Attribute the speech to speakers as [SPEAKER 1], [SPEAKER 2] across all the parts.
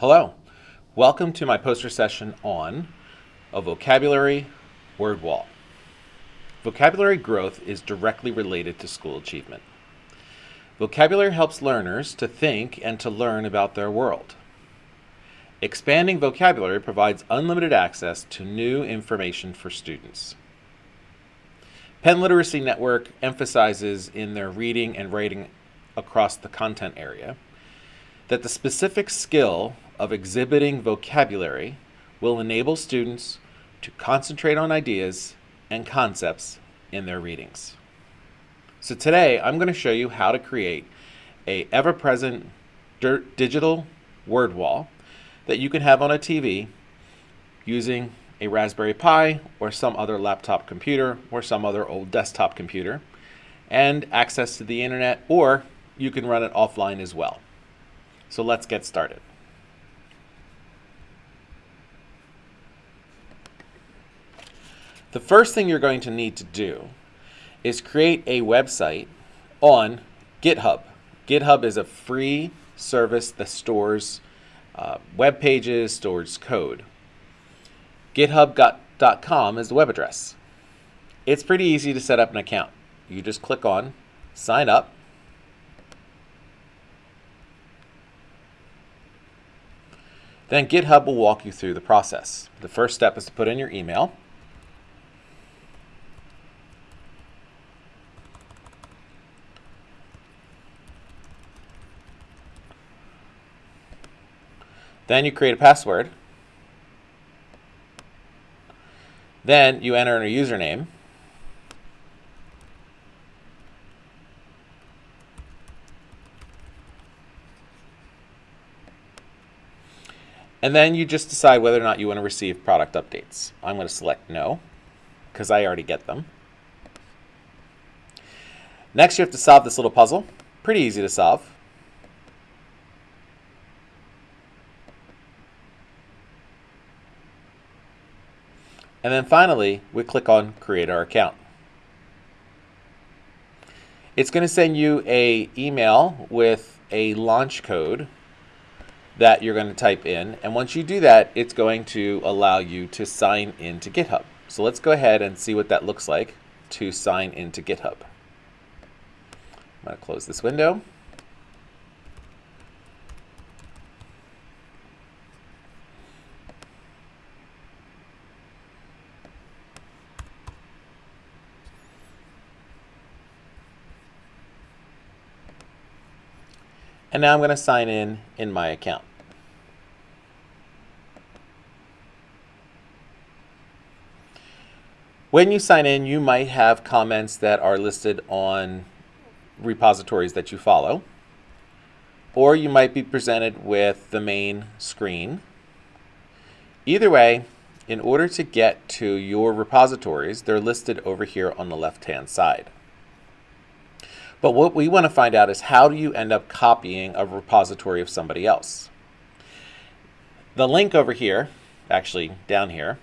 [SPEAKER 1] Hello, welcome to my poster session on a vocabulary word wall. Vocabulary growth is directly related to school achievement. Vocabulary helps learners to think and to learn about their world. Expanding vocabulary provides unlimited access to new information for students. Penn Literacy Network emphasizes in their reading and writing across the content area that the specific skill of exhibiting vocabulary will enable students to concentrate on ideas and concepts in their readings. So today I'm going to show you how to create a ever-present digital word wall that you can have on a TV using a Raspberry Pi or some other laptop computer or some other old desktop computer and access to the internet or you can run it offline as well. So let's get started. The first thing you're going to need to do is create a website on GitHub. GitHub is a free service that stores uh, web pages, stores code. GitHub.com is the web address. It's pretty easy to set up an account. You just click on sign up. Then GitHub will walk you through the process. The first step is to put in your email. Then you create a password. Then you enter in a username. And then you just decide whether or not you want to receive product updates. I'm going to select no, because I already get them. Next, you have to solve this little puzzle. Pretty easy to solve. And then finally, we click on Create Our Account. It's going to send you a email with a launch code that you're going to type in. And once you do that, it's going to allow you to sign into GitHub. So let's go ahead and see what that looks like to sign into GitHub. I'm going to close this window. And now I'm going to sign in in my account. When you sign in, you might have comments that are listed on repositories that you follow, or you might be presented with the main screen. Either way, in order to get to your repositories, they're listed over here on the left-hand side. But what we want to find out is how do you end up copying a repository of somebody else? The link over here, actually down here,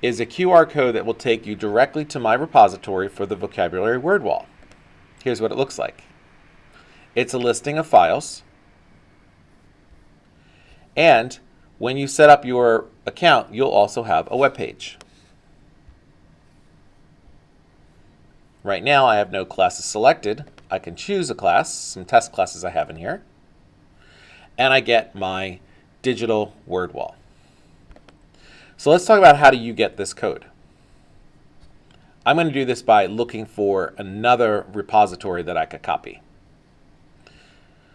[SPEAKER 1] is a QR code that will take you directly to my repository for the vocabulary word wall. Here's what it looks like. It's a listing of files. And when you set up your account, you'll also have a web page. Right now I have no classes selected. I can choose a class, some test classes I have in here, and I get my digital word wall. So let's talk about how do you get this code. I'm going to do this by looking for another repository that I could copy.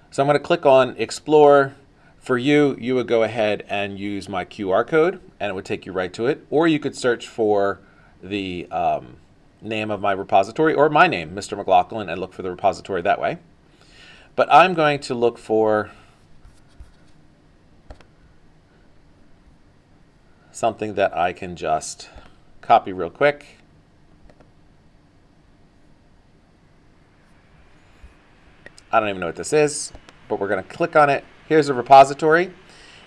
[SPEAKER 1] So I'm going to click on Explore. For you, you would go ahead and use my QR code, and it would take you right to it. Or you could search for the um, name of my repository or my name, Mr. McLaughlin, and look for the repository that way. But I'm going to look for something that I can just copy real quick. I don't even know what this is, but we're going to click on it. Here's a repository.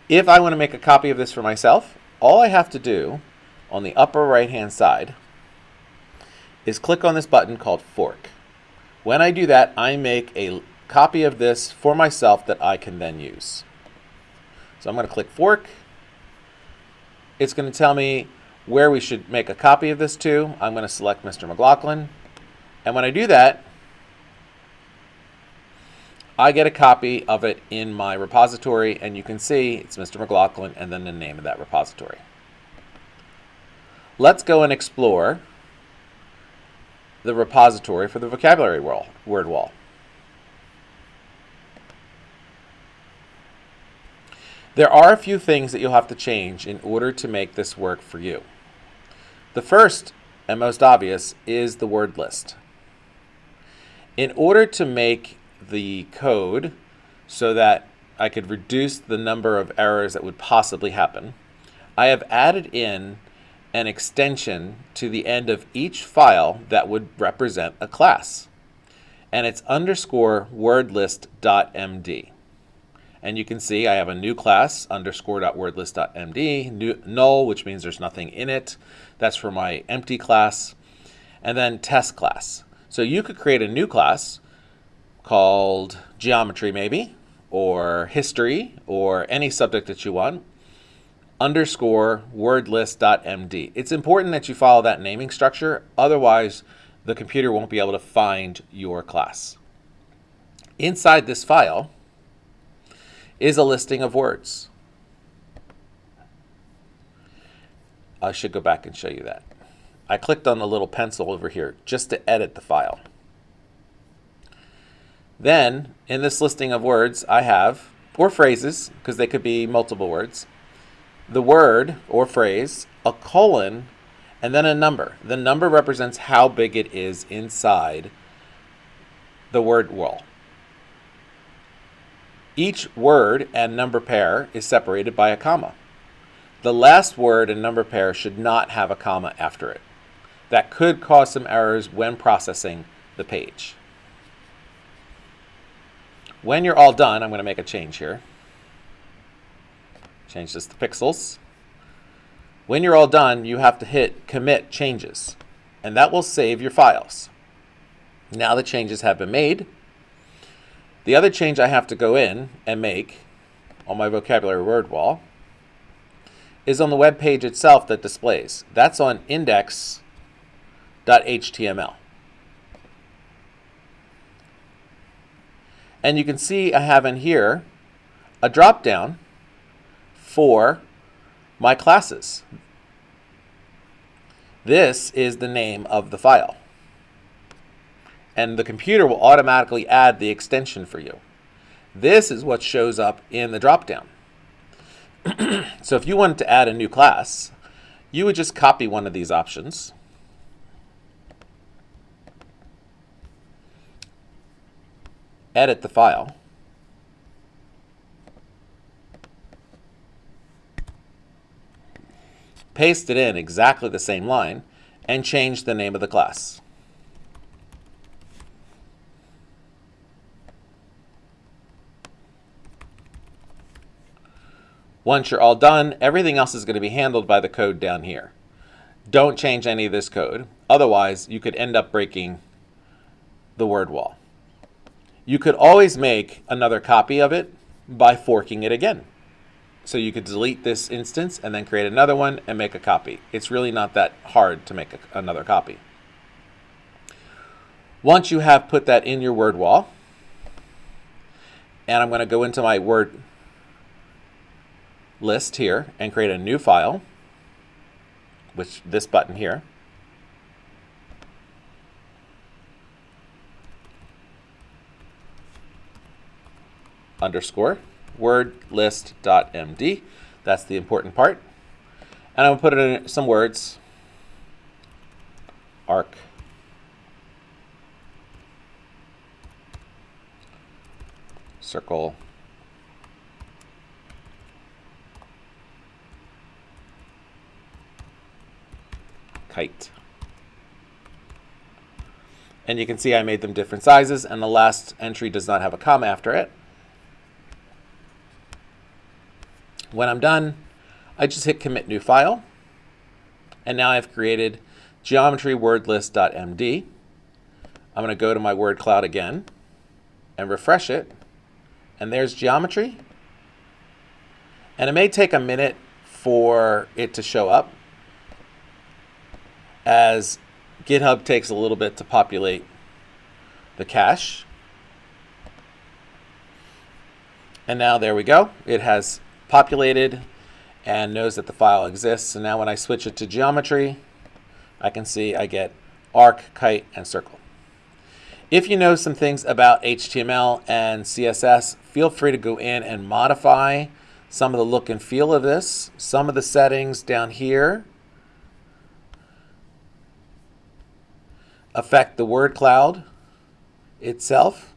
[SPEAKER 1] If I want to make a copy of this for myself, all I have to do on the upper right hand side is click on this button called Fork. When I do that, I make a copy of this for myself that I can then use. So I'm going to click fork. It's going to tell me where we should make a copy of this to. I'm going to select Mr. McLaughlin. And when I do that, I get a copy of it in my repository, and you can see it's Mr. McLaughlin and then the name of that repository. Let's go and explore the repository for the vocabulary word wall. There are a few things that you'll have to change in order to make this work for you. The first and most obvious is the word list. In order to make the code so that I could reduce the number of errors that would possibly happen, I have added in an extension to the end of each file that would represent a class. And it's underscore wordlist.md. And you can see I have a new class, underscore wordlist.md, null, which means there's nothing in it. That's for my empty class. And then test class. So you could create a new class called geometry maybe, or history, or any subject that you want, underscore wordlist.md. It's important that you follow that naming structure, otherwise the computer won't be able to find your class. Inside this file is a listing of words. I should go back and show you that. I clicked on the little pencil over here just to edit the file. Then, in this listing of words, I have, or phrases, because they could be multiple words, the word or phrase, a colon, and then a number. The number represents how big it is inside the word wall. Each word and number pair is separated by a comma. The last word and number pair should not have a comma after it. That could cause some errors when processing the page. When you're all done, I'm going to make a change here. Change this to pixels. When you're all done, you have to hit commit changes, and that will save your files. Now the changes have been made. The other change I have to go in and make on my vocabulary word wall is on the web page itself that displays. That's on index.html. And you can see I have in here a drop down for my classes. This is the name of the file. And the computer will automatically add the extension for you. This is what shows up in the dropdown. so if you wanted to add a new class, you would just copy one of these options edit the file. Paste it in exactly the same line and change the name of the class. Once you're all done, everything else is going to be handled by the code down here. Don't change any of this code. Otherwise, you could end up breaking the word wall. You could always make another copy of it by forking it again. So you could delete this instance and then create another one and make a copy. It's really not that hard to make a, another copy. Once you have put that in your word wall, and I'm going to go into my word list here and create a new file, which this button here. underscore wordlist.md. That's the important part. And I'm going to put in some words. Arc. Circle. Kite. And you can see I made them different sizes and the last entry does not have a comma after it. When I'm done, I just hit commit new file. And now I've created geometrywordlist.md. I'm going to go to my word cloud again and refresh it. And there's geometry. And it may take a minute for it to show up as GitHub takes a little bit to populate the cache. And now there we go. It has populated and knows that the file exists. And now when I switch it to geometry, I can see I get arc, kite, and circle. If you know some things about HTML and CSS, feel free to go in and modify some of the look and feel of this. Some of the settings down here affect the word cloud itself.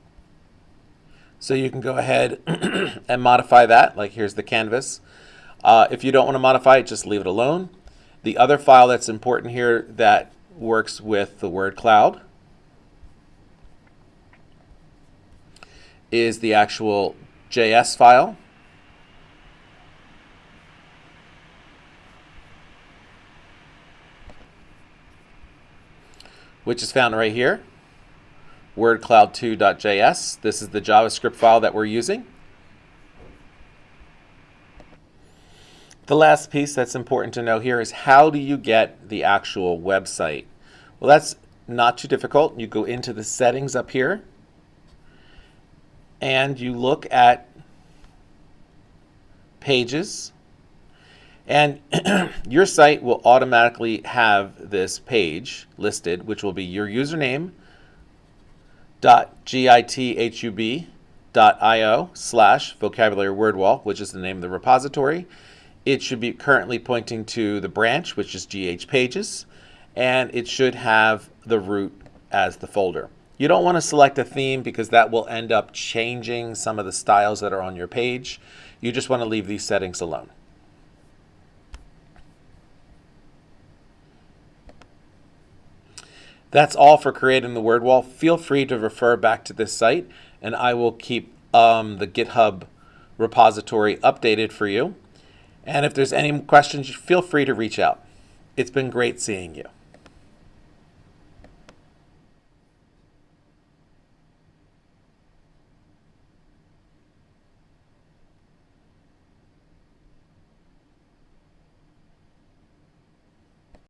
[SPEAKER 1] So you can go ahead and modify that. Like here's the canvas. Uh, if you don't want to modify it, just leave it alone. The other file that's important here that works with the word cloud is the actual JS file. which is found right here, wordcloud2.js. This is the JavaScript file that we're using. The last piece that's important to know here is how do you get the actual website? Well, that's not too difficult. You go into the settings up here and you look at pages and your site will automatically have this page listed, which will be your username .github.io slash vocabulary word wall, which is the name of the repository. It should be currently pointing to the branch, which is GH pages, and it should have the root as the folder. You don't want to select a theme because that will end up changing some of the styles that are on your page. You just want to leave these settings alone. That's all for creating the word wall. Feel free to refer back to this site and I will keep um, the GitHub repository updated for you. And if there's any questions, feel free to reach out. It's been great seeing you.